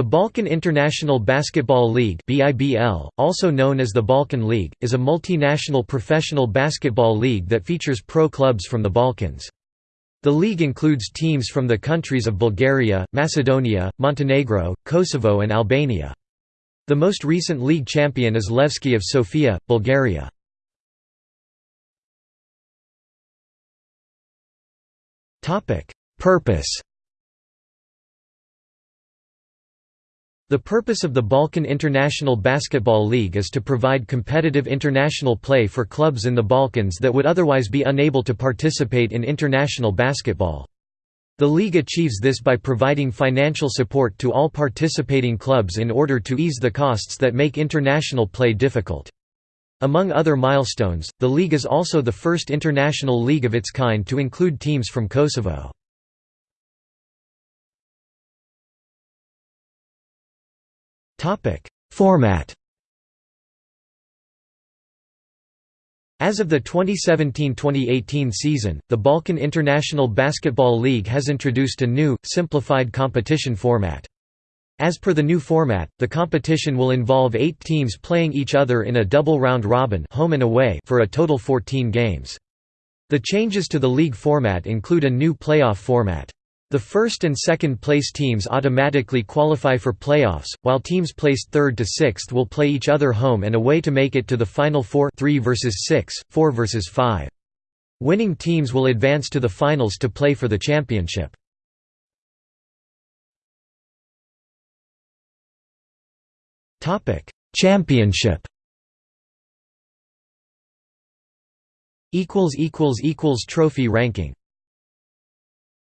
The Balkan International Basketball League (BIBL), also known as the Balkan League, is a multinational professional basketball league that features pro clubs from the Balkans. The league includes teams from the countries of Bulgaria, Macedonia, Montenegro, Kosovo and Albania. The most recent league champion is Levski of Sofia, Bulgaria. Purpose The purpose of the Balkan International Basketball League is to provide competitive international play for clubs in the Balkans that would otherwise be unable to participate in international basketball. The league achieves this by providing financial support to all participating clubs in order to ease the costs that make international play difficult. Among other milestones, the league is also the first international league of its kind to include teams from Kosovo. Topic: Format. As of the 2017-2018 season, the Balkan International Basketball League has introduced a new, simplified competition format. As per the new format, the competition will involve eight teams playing each other in a double round robin home and away for a total 14 games. The changes to the league format include a new playoff format. The first and second place teams automatically qualify for playoffs, while teams placed third to sixth will play each other home and away to make it to the final four 3 versus 6, 4 versus 5. Winning teams will advance to the finals to play for the championship. Championship Trophy ranking